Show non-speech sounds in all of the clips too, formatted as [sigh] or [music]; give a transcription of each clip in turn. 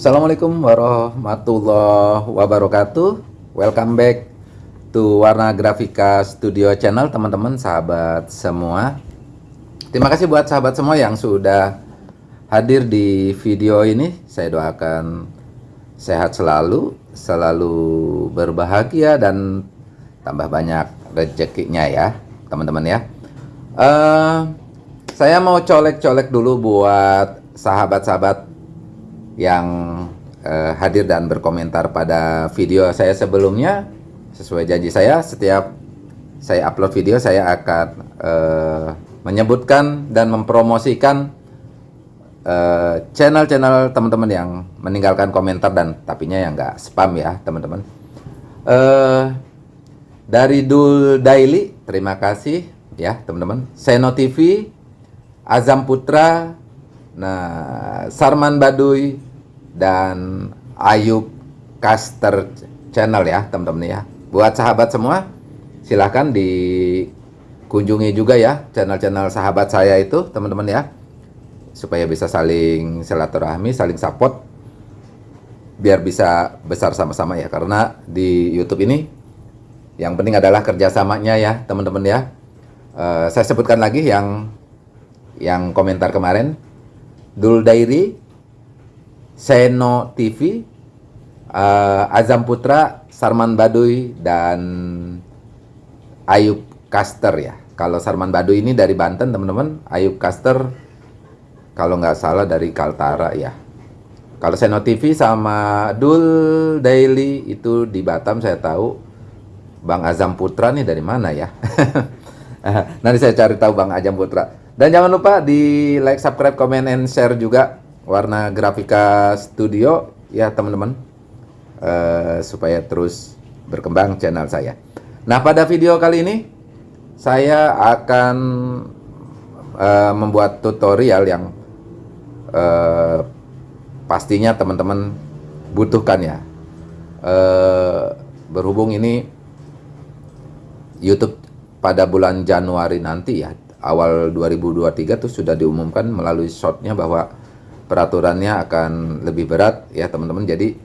Assalamualaikum warahmatullahi wabarakatuh. Welcome back to Warna Grafika Studio Channel teman-teman sahabat semua. Terima kasih buat sahabat semua yang sudah hadir di video ini. Saya doakan sehat selalu, selalu berbahagia dan tambah banyak rezekinya ya teman-teman ya. Uh, Saya mau colek-colek dulu buat sahabat-sahabat yang uh, hadir dan berkomentar pada video saya sebelumnya. Sesuai janji saya, setiap saya upload video saya akan uh, menyebutkan dan mempromosikan uh, channel-channel teman-teman yang meninggalkan komentar dan tapinya yang nggak spam ya teman-teman. Uh, dari Dul Daily, terima kasih ya teman-teman. Seno TV, Azam Putra, nah Sarman Baduy, dan Ayub Caster Channel ya teman-teman ya. Buat sahabat semua silahkan dikunjungi juga ya channel-channel sahabat saya itu teman-teman ya. Supaya bisa saling silaturahmi, saling support biar bisa besar sama-sama ya karena di YouTube ini yang penting adalah kerjasamanya ya teman-teman ya. Uh, saya sebutkan lagi yang yang komentar kemarin Dul Dairi Seno TV, uh, eh, Azam Putra, Sarman Baduy, dan Ayub Caster ya. Kalau Sarman Baduy ini dari Banten teman-teman, Ayub Caster kalau nggak salah dari Kaltara ya. Kalau Seno TV sama Dul Daily itu di Batam saya tahu. Bang Azam Putra nih dari mana ya? [laughs] Nanti saya cari tahu Bang Azam Putra. Dan jangan lupa di like, subscribe, comment, and share juga warna grafika studio. Ya teman-teman. Uh, supaya terus berkembang channel saya. Nah pada video kali ini saya akan uh, membuat tutorial yang uh, pastinya teman-teman butuhkan ya. Uh, berhubung ini YouTube pada bulan Januari nanti ya awal 2023 tuh sudah diumumkan melalui shotnya bahwa peraturannya akan lebih berat ya teman-teman. Jadi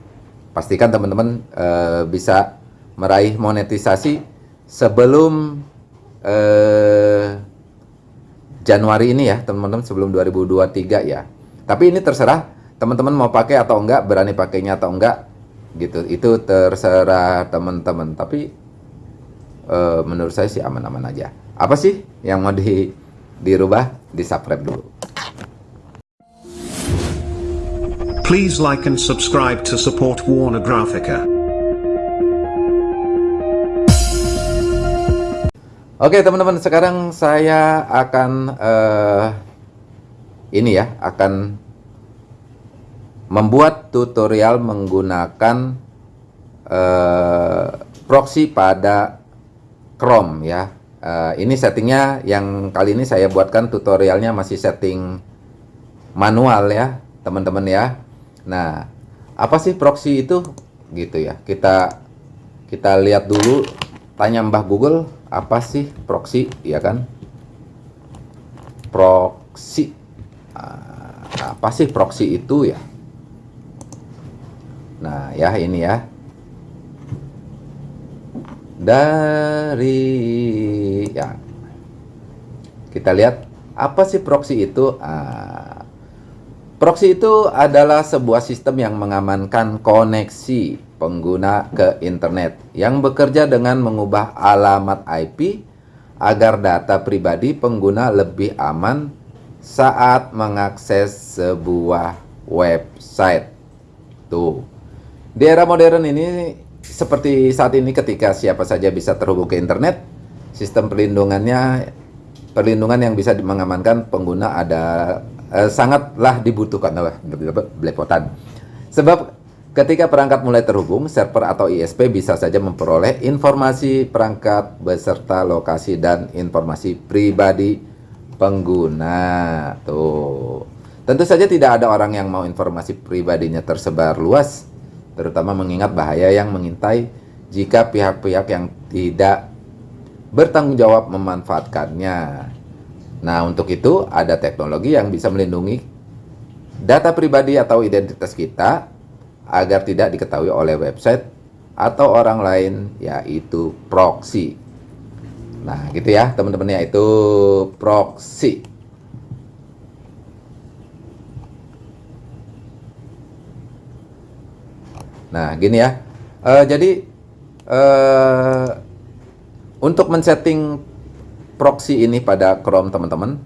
pastikan teman-teman uh, bisa meraih monetisasi sebelum uh, Januari ini ya teman-teman sebelum 2023 ya. Tapi ini terserah teman-teman mau pakai atau enggak, berani pakainya atau enggak gitu. Itu terserah teman-teman. Tapi uh, menurut saya sih aman-aman aja. Apa sih yang mau di dirubah? Di subscribe dulu. Please like and subscribe to support Warner Graphica. Oke teman-teman, sekarang saya akan uh, ini ya, akan membuat tutorial menggunakan uh, proxy pada Chrome ya. Uh, ini settingnya yang kali ini saya buatkan tutorialnya masih setting manual ya, teman-teman ya. Nah, apa sih proxy itu? Gitu ya. Kita kita lihat dulu tanya Mbah Google apa sih proxy ya kan? Proxy ah, apa sih proxy itu ya? Nah, ya ini ya. Dari ya kita lihat apa sih proxy itu? Ah, Proxy itu adalah sebuah sistem yang mengamankan koneksi pengguna ke internet yang bekerja dengan mengubah alamat IP agar data pribadi pengguna lebih aman saat mengakses sebuah website. Tuh. Di era modern ini seperti saat ini ketika siapa saja bisa terhubung ke internet, sistem perlindungannya perlindungan yang bisa mengamankan pengguna ada eh, sangatlah dibutuhkan oleh belepotan. Sebab ketika perangkat mulai terhubung, server atau ISP bisa saja memperoleh informasi perangkat beserta lokasi dan informasi pribadi pengguna. Tuh. Tentu saja tidak ada orang yang mau informasi pribadinya tersebar luas, terutama mengingat bahaya yang mengintai jika pihak-pihak yang tidak bertanggung jawab memanfaatkannya. Nah, untuk itu ada teknologi yang bisa melindungi data pribadi atau identitas kita agar tidak diketahui oleh website atau orang lain yaitu proxy. Nah, gitu ya, teman-teman yaitu proxy. Nah, gini ya. Uh, jadi uh, untuk men-setting proxy ini pada Chrome teman-teman,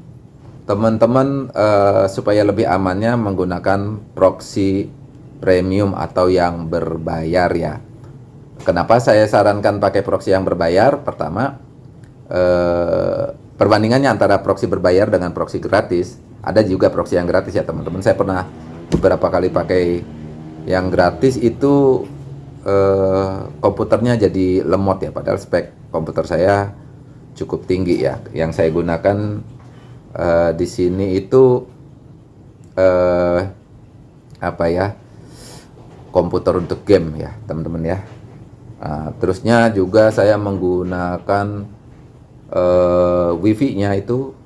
teman-teman uh, supaya lebih amannya menggunakan proxy premium atau yang berbayar ya. Kenapa saya sarankan pakai proxy yang berbayar? Pertama, uh, perbandingannya antara proxy berbayar dengan proxy gratis. Ada juga proxy yang gratis ya teman-teman. Saya pernah beberapa kali pakai yang gratis itu eh, komputernya jadi lemot ya padahal spek komputer saya cukup tinggi ya. Yang saya gunakan eh, di sini itu eh, apa ya komputer untuk game ya teman-teman ya. Nah, terusnya juga saya menggunakan eh, wifi nya itu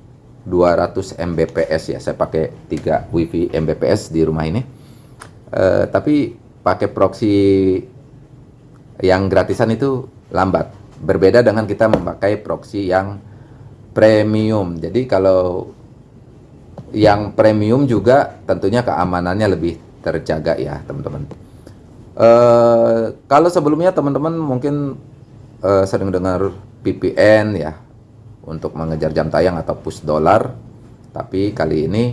200 Mbps ya. Saya pakai 3 wifi Mbps di rumah ini. Uh, tapi pakai proxy yang gratisan itu lambat. Berbeda dengan kita memakai proxy yang premium. Jadi kalau yang premium juga tentunya keamanannya lebih terjaga ya teman-teman. Uh, kalau sebelumnya teman-teman mungkin uh, sering dengar VPN ya untuk mengejar jam tayang atau push dollar. Tapi kali ini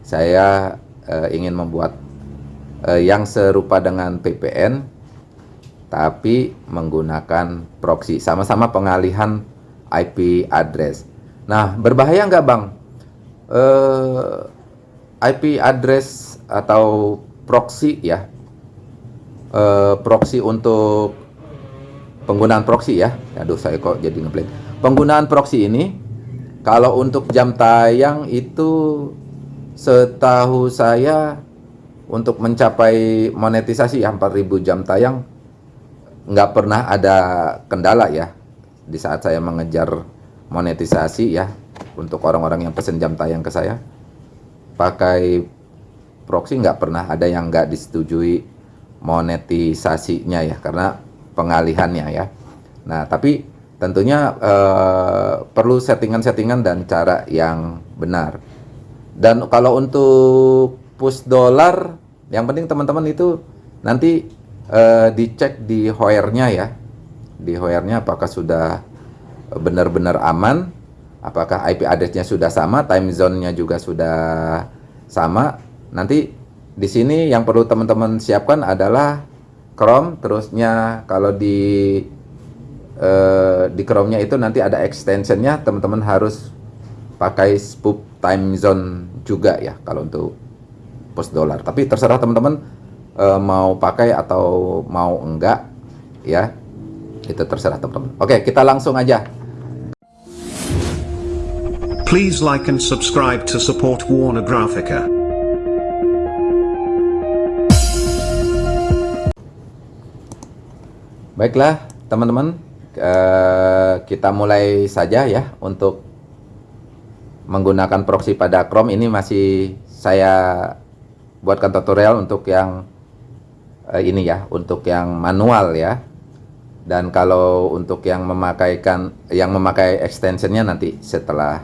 saya uh, ingin membuat eh, yang serupa dengan VPN tapi menggunakan proxy sama-sama pengalihan IP address. Nah berbahaya nggak bang? Eh, IP address atau proxy ya, eh, proxy untuk penggunaan proxy ya. Aduh saya kok jadi ngeblank. Penggunaan proxy ini kalau untuk jam tayang itu setahu saya untuk mencapai monetisasi ya 4000 jam tayang nggak pernah ada kendala ya di saat saya mengejar monetisasi ya untuk orang-orang yang pesen jam tayang ke saya. Pakai proxy nggak pernah ada yang nggak disetujui monetisasinya ya karena pengalihannya ya. Nah tapi tentunya eh, perlu settingan-settingan dan cara yang benar. Dan kalau untuk push dollar yang penting teman-teman itu nanti uh, dicek di hoernya ya. Di hoernya apakah sudah benar-benar aman? Apakah IP addressnya sudah sama? Time zone-nya juga sudah sama? Nanti di sini yang perlu teman-teman siapkan adalah Chrome. Terusnya kalau di uh, di Chrome-nya itu nanti ada extensionnya. Teman-teman harus pakai spoop time zone juga ya kalau untuk post dollar. Tapi terserah teman-teman e, mau pakai atau mau enggak ya. Itu terserah teman-teman. Oke, kita langsung aja. Please like and subscribe to support Warner Graphica. Baiklah, teman-teman, kita mulai saja ya untuk menggunakan proxy pada Chrome ini masih saya buatkan tutorial untuk yang uh, ini ya, untuk yang manual ya. Dan kalau untuk yang memakaikan yang memakai extensionnya nanti setelah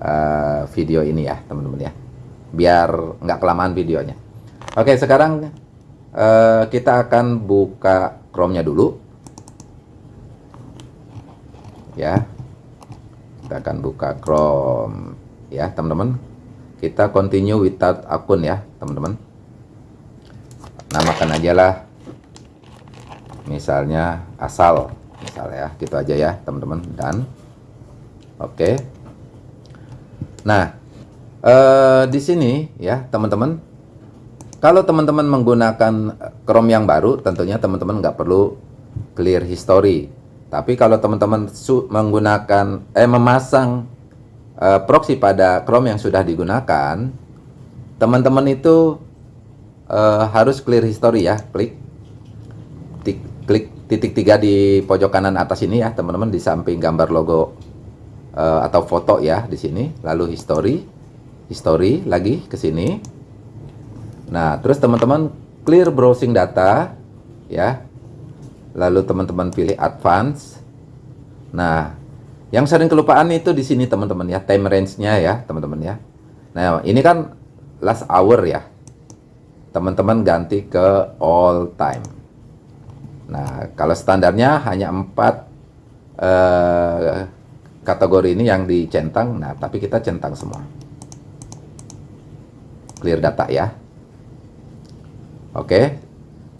uh, video ini ya, teman-teman ya. Biar nggak kelamaan videonya. Oke, sekarang uh, kita akan buka Chrome-nya dulu. Ya. Kita akan buka Chrome ya, teman-teman kita continue without akun ya teman-teman namakan aja lah. Misalnya asal misalnya ya gitu aja ya teman-teman. Dan oke. Okay. nah eh, di sini ya teman-teman. Kalau teman-teman menggunakan Chrome yang baru tentunya teman-teman nggak perlu clear history. Tapi kalau teman-teman menggunakan eh memasang uh, proxy pada Chrome yang sudah digunakan, teman-teman itu uh, harus clear history ya, klik tik, klik titik tiga di pojok kanan atas ini ya, teman-teman di samping gambar logo uh, atau foto ya di sini, lalu history, history lagi ke sini. Nah, terus teman-teman clear browsing data ya. Lalu teman-teman pilih advance. Nah, yang sering kelupaan itu di sini teman-teman ya, time range-nya ya, teman-teman ya. Nah, ini kan last hour ya. Teman-teman ganti ke all time. Nah, kalau standarnya hanya empat eh, kategori ini yang dicentang. Nah, tapi kita centang semua. Clear data ya. Oke.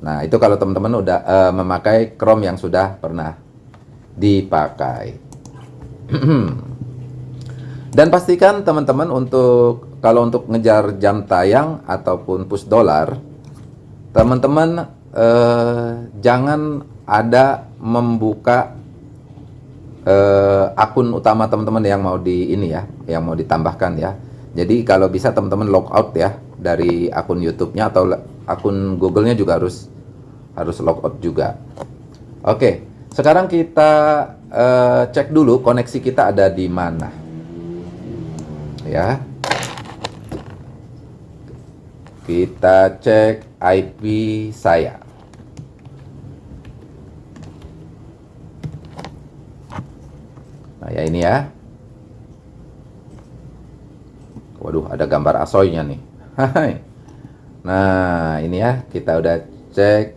Nah, itu kalau teman-teman udah uh, memakai Chrome yang sudah pernah dipakai. [clears throat] Dan pastikan teman-teman untuk kalau untuk ngejar jam tayang ataupun push dollar, teman-teman eh, jangan ada membuka eh, akun utama teman-teman yang mau di ini ya, yang mau ditambahkan ya. Jadi kalau bisa teman-teman log out ya dari akun YouTube-nya atau akun Google-nya juga harus harus log out juga. Oke, sekarang kita uh, cek dulu koneksi kita ada di mana. Ya. Kita cek IP saya. Nah, ya ini ya. Waduh, ada gambar asoynya nih. Nah, ini ya, kita udah cek.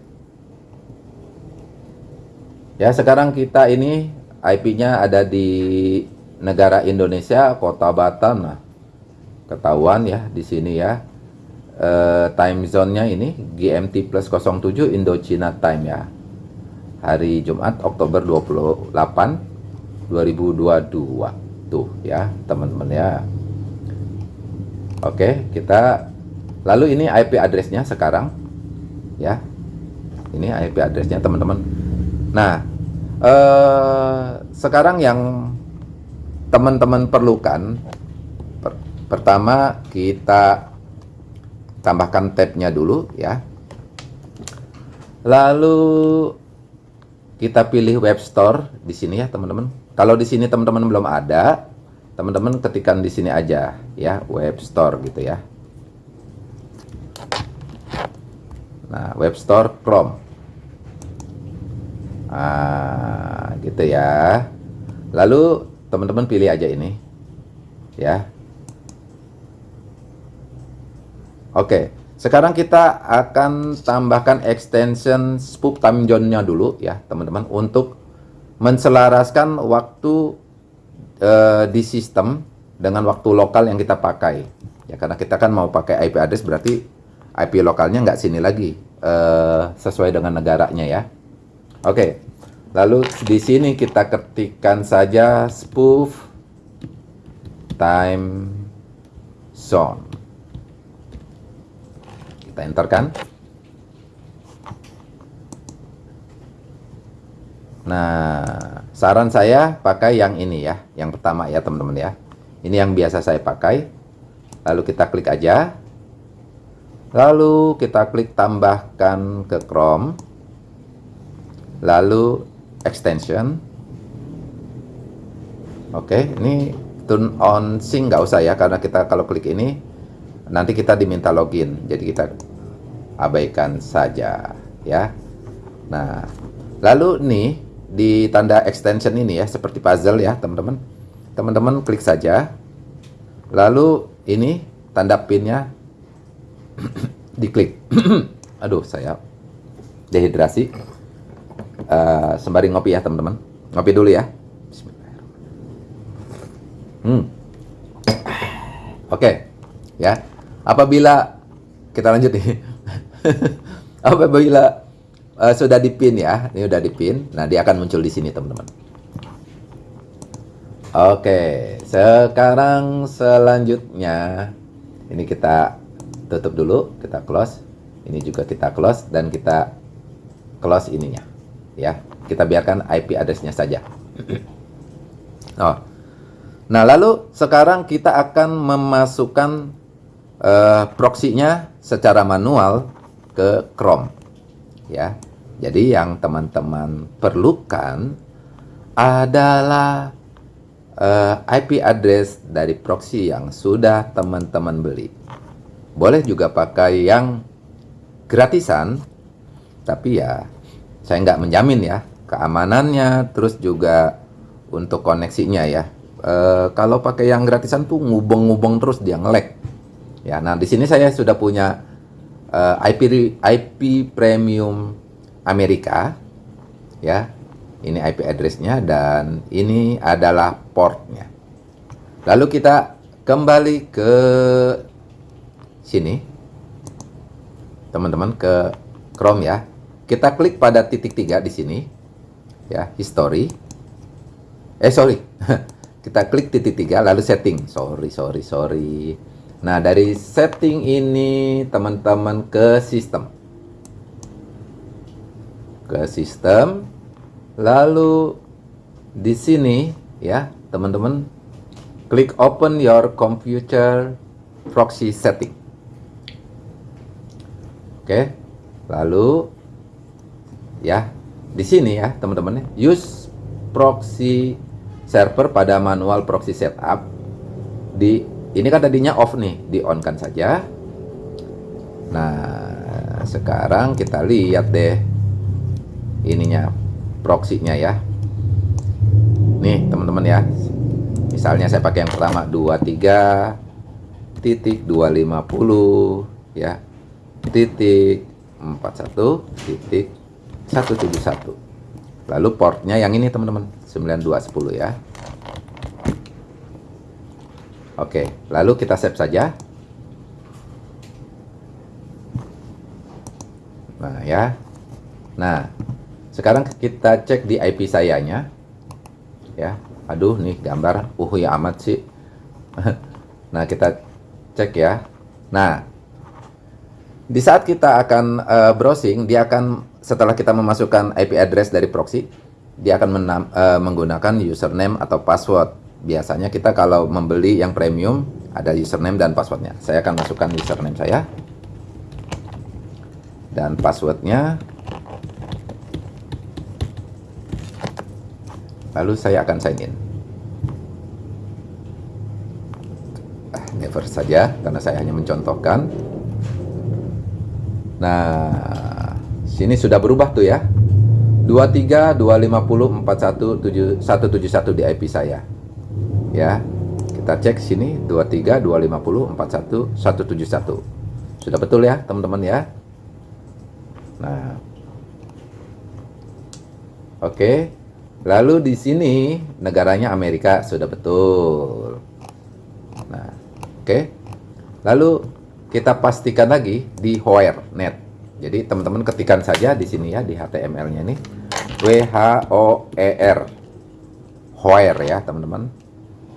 Ya, sekarang kita ini IP-nya ada di negara Indonesia, Kota Batam. Nah, ketahuan ya di sini ya. E, time zone-nya ini GMT plus 07 Indochina time ya. Hari Jumat Oktober 28 2022. Tuh ya, teman-teman ya. Oke, kita lalu ini IP address-nya sekarang ya. Ini IP address-nya teman-teman. Nah, eh, sekarang yang teman-teman perlukan per pertama kita tambahkan tab-nya dulu ya. Lalu kita pilih web store di sini ya, teman-teman. Kalau di sini teman-teman belum ada, teman-teman ketikkan di sini aja ya, web store gitu ya. Nah, web store Chrome. Ah, gitu ya. Lalu teman-teman pilih aja ini. Ya. Oke, sekarang kita akan tambahkan extension spoop time zone-nya dulu ya, teman-teman untuk menselaraskan waktu uh, di sistem dengan waktu lokal yang kita pakai. Ya, karena kita kan mau pakai IP address berarti IP lokalnya nggak sini lagi uh, sesuai dengan negaranya ya. Oke, lalu di sini kita ketikkan saja spoof time zone. Kita enter kan. Nah, saran saya pakai yang ini ya, yang pertama ya teman-teman ya. Ini yang biasa saya pakai. Lalu kita klik aja. Lalu kita klik tambahkan ke Chrome. Lalu extension. Oke, ini turn on sync nggak usah ya, karena kita kalau klik ini nanti kita diminta login. Jadi kita abaikan saja ya. Nah, lalu nih di tanda extension ini ya seperti puzzle ya teman-teman. Teman-teman klik saja. Lalu ini tanda pinnya [clears throat] diklik. [clears throat] Aduh saya dehidrasi. Uh, sembari ngopi ya teman-teman. Ngopi dulu ya. Hmm. oke okay. ya. Apabila kita lanjut nih [laughs] apabila uh, sudah dipin ya, ini sudah dipin. Nah, dia akan muncul di sini, teman-teman. Oke, sekarang selanjutnya ini kita tutup dulu, kita close. Ini juga kita close dan kita close ininya. Ya, kita biarkan IP address-nya saja. [clears throat] oh. Nah, lalu sekarang kita akan memasukkan uh, proxy-nya secara manual ke Chrome. Ya. Jadi yang teman-teman perlukan adalah uh, eh, IP address dari proxy yang sudah teman-teman beli. Boleh juga pakai yang gratisan, tapi ya saya nggak menjamin ya keamanannya, terus juga untuk koneksinya ya. E, kalau pakai yang gratisan tuh ngubeng-ngubeng terus dia ngelek. Ya, nah di sini saya sudah punya e, IP IP premium Amerika, ya. Ini IP addressnya dan ini adalah portnya. Lalu kita kembali ke sini, teman-teman ke Chrome ya. Kita klik pada titik tiga di sini, ya history. Eh sorry, [laughs] kita klik titik tiga lalu setting. Sorry sorry sorry. Nah dari setting ini teman-teman ke sistem, ke sistem, lalu di sini ya teman-teman klik open your computer proxy setting. Oke, lalu ya di sini ya teman-teman use proxy server pada manual proxy setup di ini kan tadinya off nih di on kan saja. Nah sekarang kita lihat deh ininya proxy-nya ya. Nih teman-teman ya. Misalnya saya pakai yang pertama 23 titik 250 ya titik 41 titik 171 lalu portnya yang ini teman-teman 9210 ya Oke lalu kita save saja. Nah ya. Nah sekarang kita cek di IP sayanya. Ya. Aduh nih gambar. Uh ya amat sih. [laughs] Nah kita cek ya. Nah di saat kita akan uh, browsing, dia akan setelah kita memasukkan IP address dari proxy, dia akan uh, menggunakan username atau password. Biasanya kita kalau membeli yang premium ada username dan passwordnya. Saya akan masukkan username saya dan passwordnya. Lalu saya akan sign in. Ah, never saja karena saya hanya mencontohkan. Nah, sini sudah berubah tuh ya. 23 250 41 171 di IP saya. Ya. Kita cek sini 23 250 41 171. Sudah betul ya, teman-teman ya. Nah. Oke. Lalu di sini negaranya Amerika sudah betul. Nah, oke. Lalu kita pastikan lagi di where net. Jadi teman-teman ketikkan saja di sini ya di HTML-nya nih W H O E R ya teman-teman.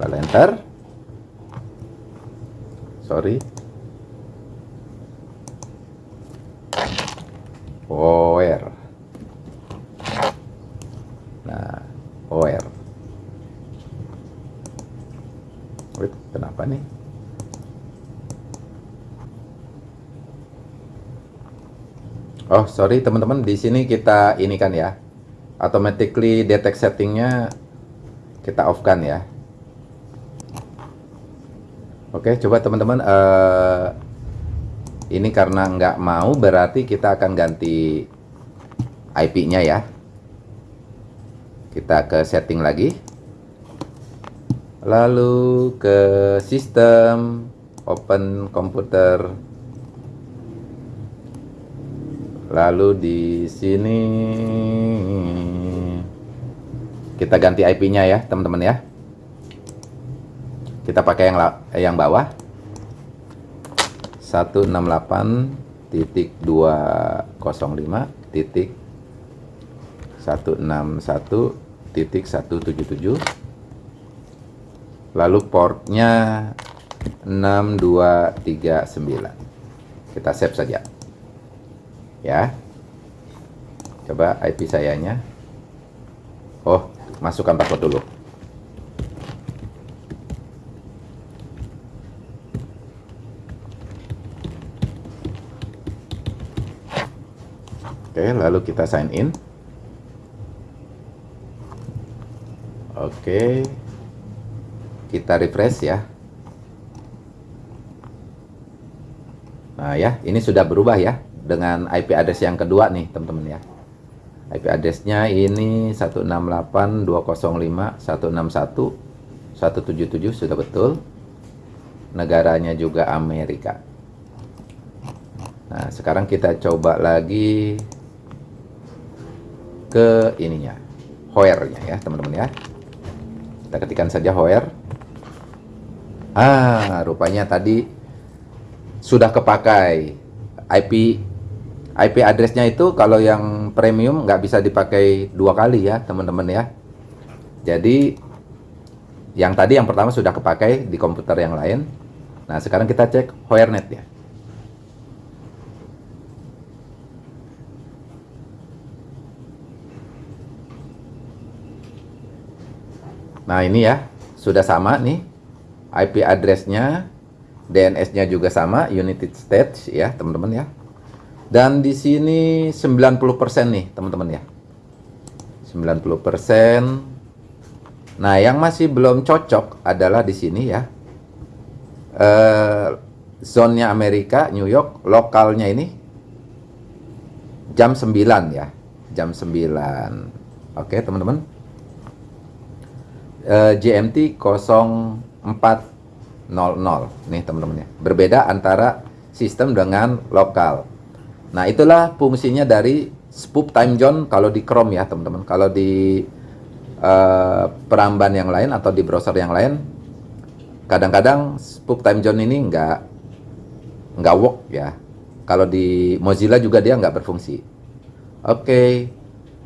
Lalu enter. Sorry. Where. Nah, where. Wait, kenapa nih? Oh, sorry teman-teman, di sini kita ini kan ya. Automatically detect settingnya kita off kan ya. Oke, coba teman-teman uh, ini karena nggak mau berarti kita akan ganti IP-nya ya. Kita ke setting lagi. Lalu ke sistem, open komputer Lalu di sini kita ganti IP-nya ya, teman-teman ya. Kita pakai yang yang bawah. 168 titik 205 titik 161 titik 177 lalu portnya 6239 kita save saja. Ya. Coba IP sayanya. Oh masukkan password dulu oke lalu kita sign in. Oke kita refresh ya. Nah ya ini sudah berubah ya dengan IP address yang kedua nih teman-teman ya. IP addressnya ini 168.205.161.177 sudah betul. Negaranya juga Amerika. Nah sekarang kita coba lagi ke ininya hoernya ya teman-teman ya. Kita ketikkan saja hoer. Ah rupanya tadi sudah kepakai IP IP addressnya itu kalau yang premium nggak bisa dipakai dua kali ya teman-teman ya. Jadi yang tadi yang pertama sudah kepakai di komputer yang lain. Nah sekarang kita cek Hoernet ya nah ini ya sudah sama nih. IP addressnya DNS-nya juga sama United States ya teman-teman ya. Dan di sini 90% nih teman-teman ya. 90% nah yang masih belum cocok adalah di sini ya. Eh, zone-nya Amerika New York lokalnya ini jam 9 ya jam 9 oke teman-teman GMT 0400 nih teman-teman ya. Berbeda antara sistem dengan lokal. Nah, itulah fungsinya dari spoof time zone kalau di Chrome ya, teman-teman. Kalau di uh, peramban yang lain atau di browser yang lain kadang-kadang spoof time zone ini nggak nggak work ya. Kalau di Mozilla juga dia nggak berfungsi. Oke, okay.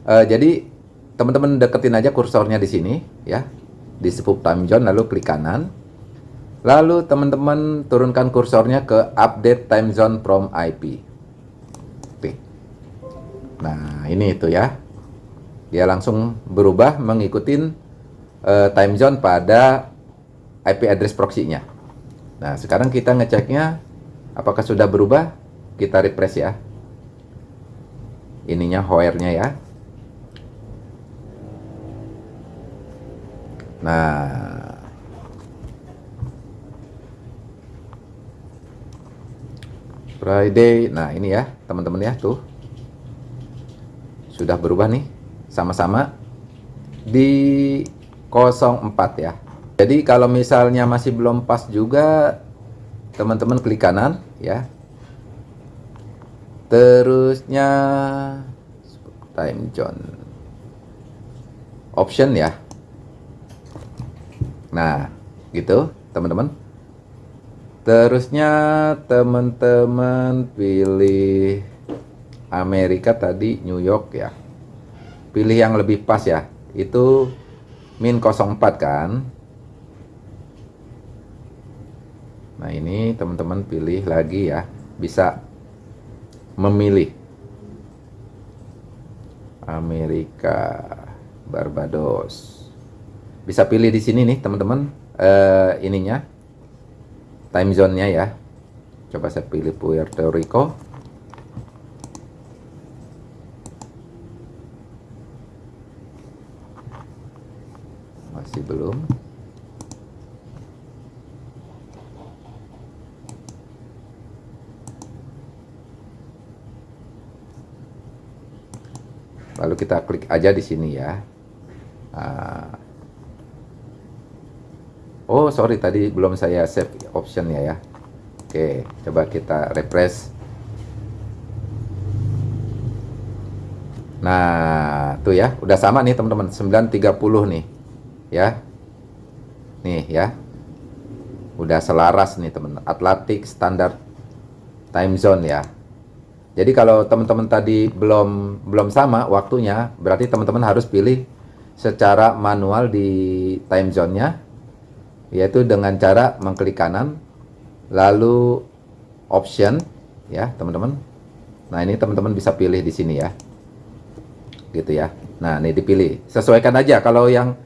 uh, jadi teman-teman deketin aja kursornya di sini ya di spoof time zone lalu klik kanan. Lalu teman-teman turunkan kursornya ke update time zone from IP Oke. nah ini itu ya. Dia langsung berubah mengikuti uh, time zone pada IP address proxy-nya. Nah sekarang kita ngeceknya apakah sudah berubah? Kita refresh ya. Ininya hoernya ya Nah, Friday. Nah, ini ya, teman-teman ya, tuh. Sudah berubah nih, sama-sama di 04 ya. Jadi kalau misalnya masih belum pas juga, teman-teman klik kanan ya. Terusnya time zone option ya Nah, gitu teman-teman. Terusnya teman-teman pilih Amerika tadi New York ya. Pilih yang lebih pas ya. Itu min 04 kan. Nah, ini teman-teman pilih lagi ya. Bisa memilih Amerika Barbados bisa pilih di sini nih teman-teman. Uh, ininya. Time zone-nya ya. Coba saya pilih Puerto Rico. Masih belum. Lalu kita klik aja di sini ya Oh sorry tadi belum saya save option ya. Oke coba kita refresh. Nah tuh ya udah sama nih teman-teman 9.30 nih ya. Nih ya. Udah selaras nih teman Atlantic Standard Time Zone ya. Jadi kalau teman-teman tadi belum belum sama waktunya, berarti teman-teman harus pilih secara manual di time zone-nya yaitu dengan cara mengklik kanan lalu option ya teman-teman. Nah ini teman-teman bisa pilih di sini ya. Gitu ya. Nah ini dipilih. Sesuaikan aja. Kalau yang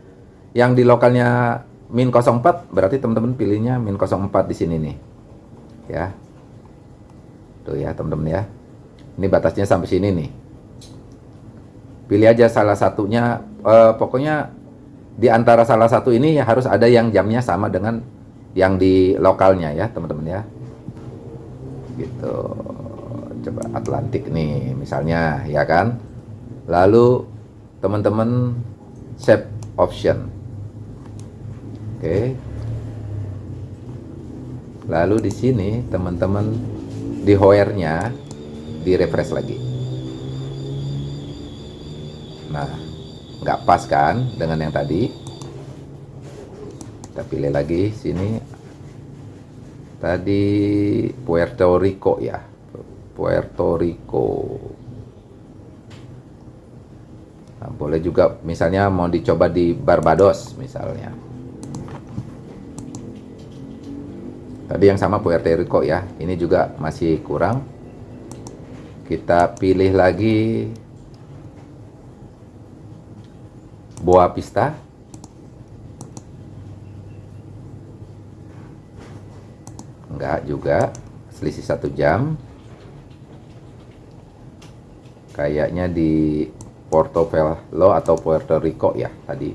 yang di lokalnya min 04 berarti teman-teman pilihnya min 04 di sini nih. Ya. Tuh ya teman-teman ya. Ini batasnya sampai sini nih. Pilih aja salah satunya. Eh, pokoknya di antara salah satu ini harus ada yang jamnya sama dengan yang di lokalnya ya teman-teman ya. Gitu. Coba Atlantik nih misalnya ya kan? Lalu teman-teman save option. Oke. Lalu di sini teman-teman di hoernya di refresh lagi. Nah nggak pas kan dengan yang tadi? Kita pilih lagi sini. Tadi Puerto Rico ya. Puerto Rico. Nah, boleh juga misalnya mau dicoba di Barbados misalnya. Tadi yang sama Puerto Rico ya. Ini juga masih kurang. Kita pilih lagi Boa Pista enggak juga. Selisih satu jam. Kayaknya di Portobelo atau Puerto Rico ya tadi.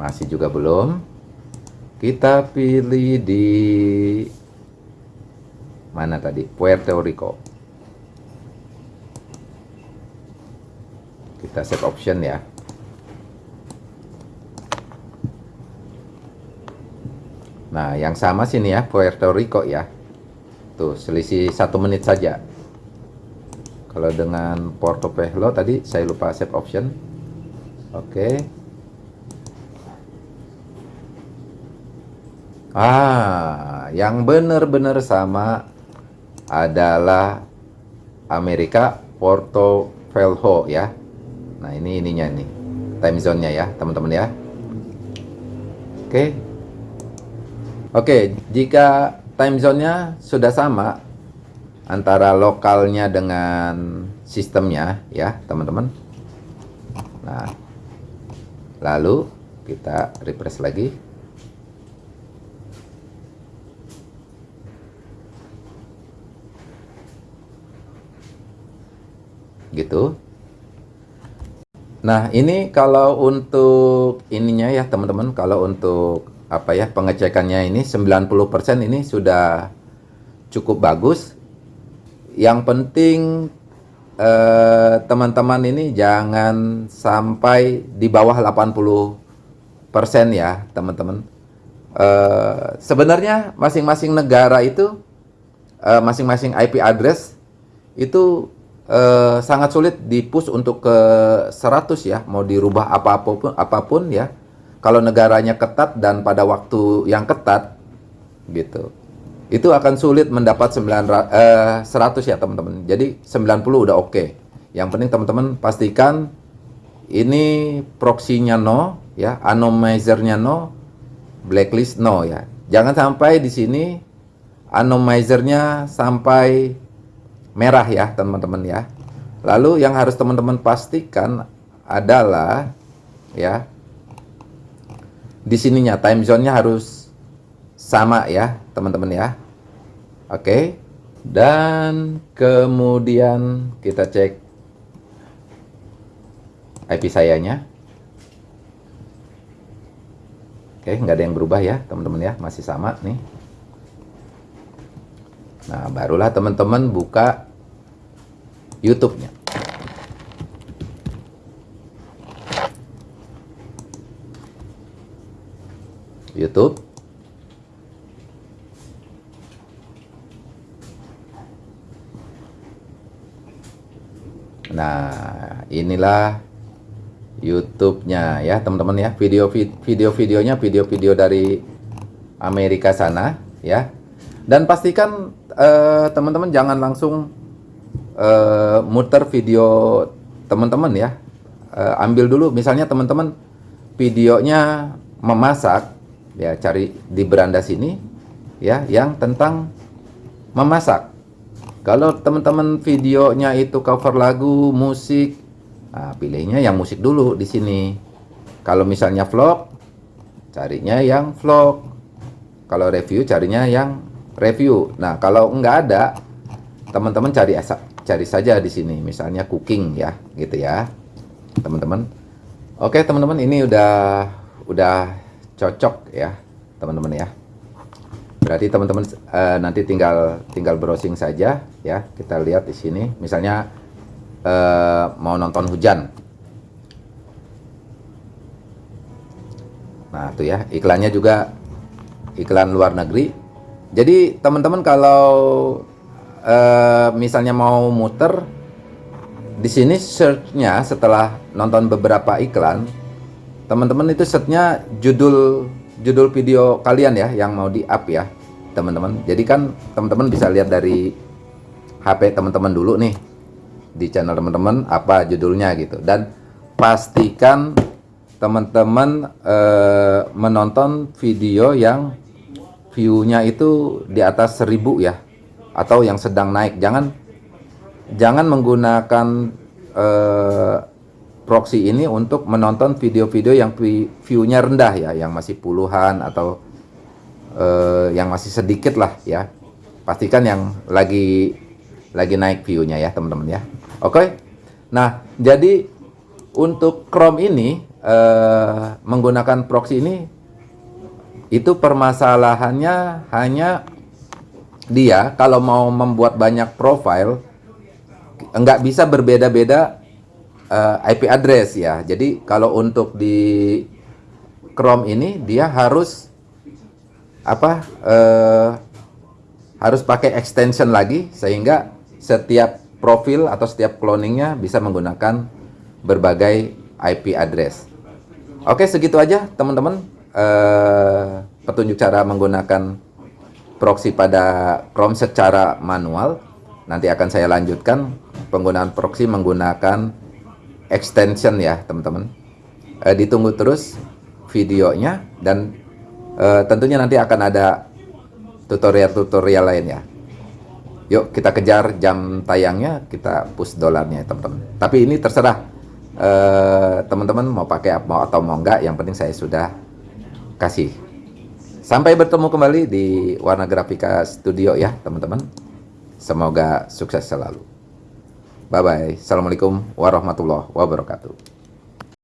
Masih juga belum. Kita pilih di mana tadi? Puerto Rico kita set option ya Nah, yang sama sini ya, Puerto Rico ya. Tuh, selisih satu menit saja. Kalau dengan Porto Velo tadi saya lupa save option. Oke. Ah, yang benar-benar sama adalah Amerika Porto Velo ya. Nah, ini ininya nih. Time zone-nya ya, teman-teman ya. Oke. Oke, jika time zone-nya sudah sama antara lokalnya dengan sistemnya ya, teman-teman. Nah, lalu kita refresh lagi. Gitu. Nah, ini kalau untuk ininya ya, teman-teman, kalau untuk apa ya pengecekannya ini 90% ini sudah cukup bagus. Yang penting eh, teman-teman eh, ini jangan sampai di bawah 80% ya, teman-teman. Eh, sebenarnya masing-masing negara itu eh, masing-masing eh, IP address itu eh, sangat sulit dipush untuk ke 100 ya, mau dirubah apa pun apa pun ya. Kalau negaranya ketat dan pada waktu yang ketat gitu. Itu akan sulit mendapat 9, eh, 100 ya teman-teman. Jadi 90 udah oke. Okay. yang penting teman-teman pastikan ini proxy-nya no ya anomizer-nya no blacklist no ya. Jangan sampai di sini anomizer-nya sampai merah ya teman-teman ya. Lalu yang harus teman-teman pastikan adalah ya di sininya time zone-nya harus sama ya teman-teman ya. Oke dan kemudian kita cek IP sayanya. Oke nggak ada yang berubah ya teman-teman ya masih sama nih nah barulah teman-teman buka YouTube-nya YouTube. Nah, inilah YouTube-nya ya, teman-teman ya. Video video-videonya video-video dari Amerika sana ya. Dan pastikan eh, teman-teman uh, jangan langsung uh, muter video teman-teman ya. Uh, ambil dulu misalnya teman-teman videonya memasak ya cari di beranda sini ya yang tentang memasak. Kalau teman-teman videonya itu cover lagu musik nah, pilihnya yang musik dulu di sini. Kalau misalnya vlog carinya yang vlog. Kalau review carinya yang review nah kalau nggak ada teman-teman cari cari saja di sini misalnya cooking ya gitu ya teman-teman oke teman-teman ini udah udah cocok ya teman-teman ya Berarti teman-teman eh, nanti tinggal tinggal browsing saja ya. Kita lihat di sini misalnya eh, mau nonton hujan. Nah, itu ya, iklannya juga iklan luar negeri. Jadi, teman-teman kalau eh, misalnya mau muter di sini search-nya setelah nonton beberapa iklan, teman-teman itu search-nya judul judul video kalian ya yang mau di-up ya, teman-teman. Jadi kan teman-teman bisa lihat dari HP teman-teman dulu nih di channel teman-teman apa judulnya gitu dan pastikan teman-teman eh, menonton video yang view-nya itu di atas 1000 ya atau yang sedang naik. Jangan jangan menggunakan eh, proxy ini untuk menonton video-video yang vi- view-nya rendah ya yang masih puluhan atau eh, yang masih sedikit lah ya. Pastikan yang lagi lagi naik view-nya ya teman-teman ya. Oke? Nah jadi untuk Chrome ini eh, menggunakan proxy ini itu permasalahannya hanya dia kalau mau membuat banyak profile nggak bisa berbeda-beda eh, IP address ya. Jadi kalau untuk di Chrome ini dia harus apa eh, harus pakai extension lagi sehingga setiap profil atau setiap cloningnya bisa menggunakan berbagai IP address. Oke segitu aja teman-teman eh, petunjuk cara menggunakan proxy pada Chrome secara manual. Nanti akan saya lanjutkan penggunaan proxy menggunakan extension ya teman-teman. Eh, ditunggu terus videonya dan eh, tentunya nanti akan ada tutorial-tutorial lain ya. Yuk kita kejar jam tayangnya, kita push dolarnya teman-teman. Tapi ini terserah teman-teman mau pakai mau atau mau enggak, yang penting saya sudah kasih. Sampai bertemu kembali di Warna Grafika Studio ya teman-teman. Semoga sukses selalu. Bye bye. Assalamualaikum warahmatullahi wabarakatuh.